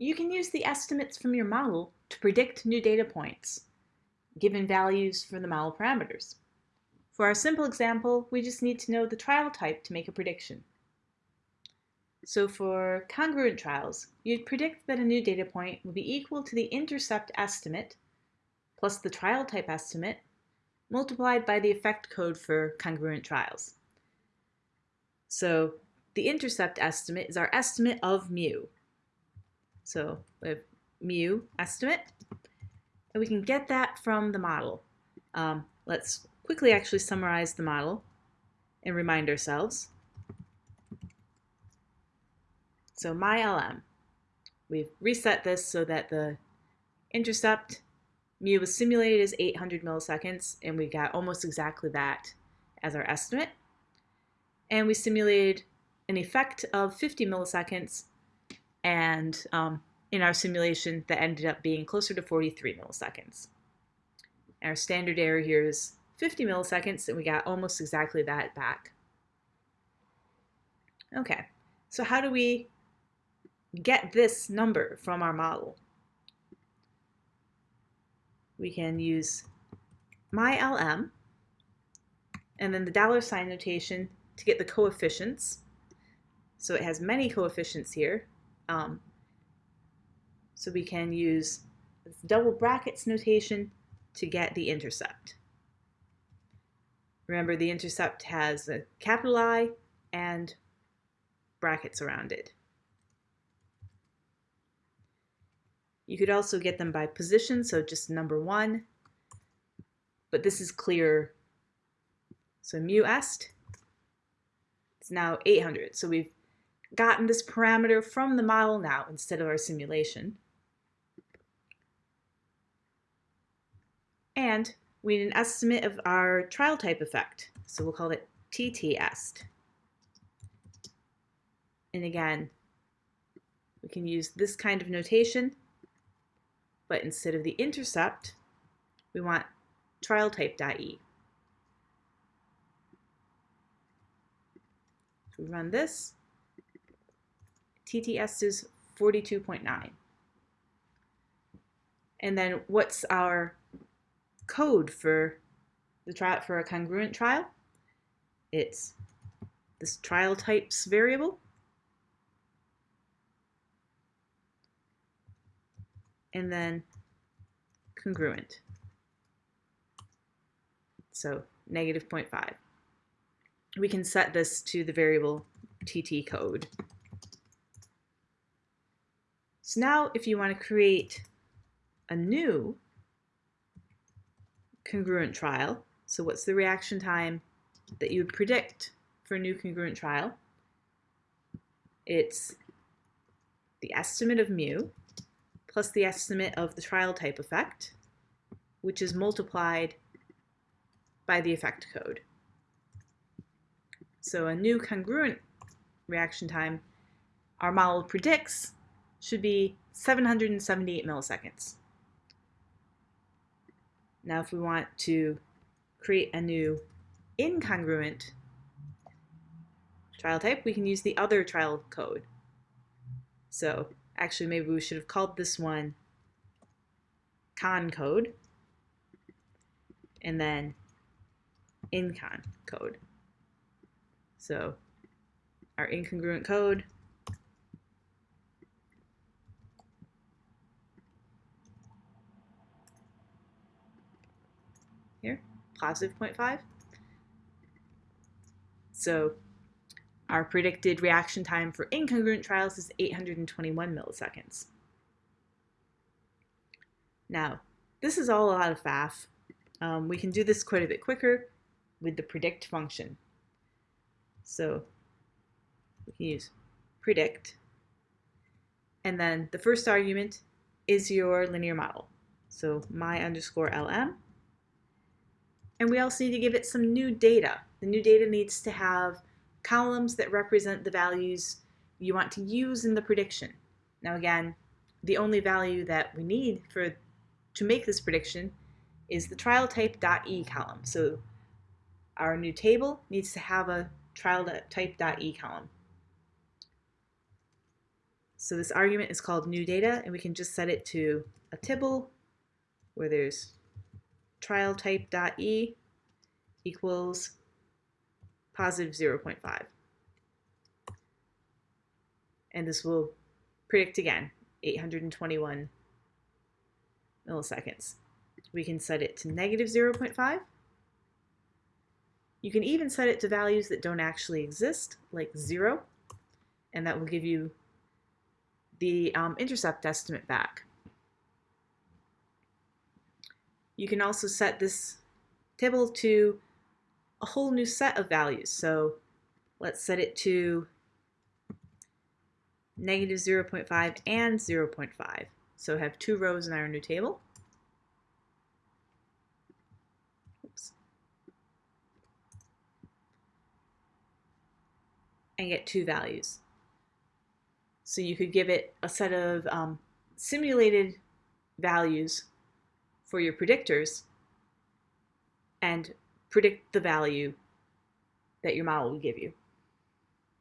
You can use the estimates from your model to predict new data points, given values for the model parameters. For our simple example, we just need to know the trial type to make a prediction. So for congruent trials, you'd predict that a new data point would be equal to the intercept estimate plus the trial type estimate multiplied by the effect code for congruent trials. So the intercept estimate is our estimate of mu. So we have mu estimate, and we can get that from the model. Um, let's quickly actually summarize the model and remind ourselves. So my LM, we've reset this so that the intercept mu was simulated as 800 milliseconds, and we got almost exactly that as our estimate. And we simulated an effect of 50 milliseconds, and um, in our simulation, that ended up being closer to 43 milliseconds. Our standard error here is 50 milliseconds, and we got almost exactly that back. Okay, so how do we get this number from our model? we can use mylm and then the dollar sign notation to get the coefficients. So it has many coefficients here. Um, so we can use double brackets notation to get the intercept. Remember the intercept has a capital I and brackets around it. You could also get them by position, so just number one, but this is clear. So mu est, it's now 800. So we've gotten this parameter from the model now instead of our simulation. And we need an estimate of our trial type effect. So we'll call it TT est. And again, we can use this kind of notation but instead of the intercept, we want trial type.e. we run this, TTS is 42.9. And then what's our code for the trial for a congruent trial? It's this trial types variable and then congruent. So negative 0.5. We can set this to the variable TT code. So now if you want to create a new congruent trial, so what's the reaction time that you would predict for a new congruent trial? It's the estimate of mu plus the estimate of the trial type effect, which is multiplied by the effect code. So a new congruent reaction time our model predicts should be 778 milliseconds. Now if we want to create a new incongruent trial type, we can use the other trial code. So Actually, maybe we should have called this one con code and then incon code. So our incongruent code here, positive 0.5. So our predicted reaction time for incongruent trials is 821 milliseconds. Now, this is all a lot of faff. Um, we can do this quite a bit quicker with the predict function. So we can use predict, and then the first argument is your linear model. So my underscore LM. And we also need to give it some new data. The new data needs to have columns that represent the values you want to use in the prediction. Now again, the only value that we need for to make this prediction is the trial type.e column. So our new table needs to have a trial type.e column. So this argument is called new data, and we can just set it to a tibble where there's trial type dot e equals positive 0.5. And this will predict again 821 milliseconds. We can set it to negative 0.5. You can even set it to values that don't actually exist, like 0, and that will give you the um, intercept estimate back. You can also set this table to a whole new set of values. So let's set it to negative 0.5 and 0.5. So have two rows in our new table. Oops. And get two values. So you could give it a set of um, simulated values for your predictors and predict the value that your model will give you.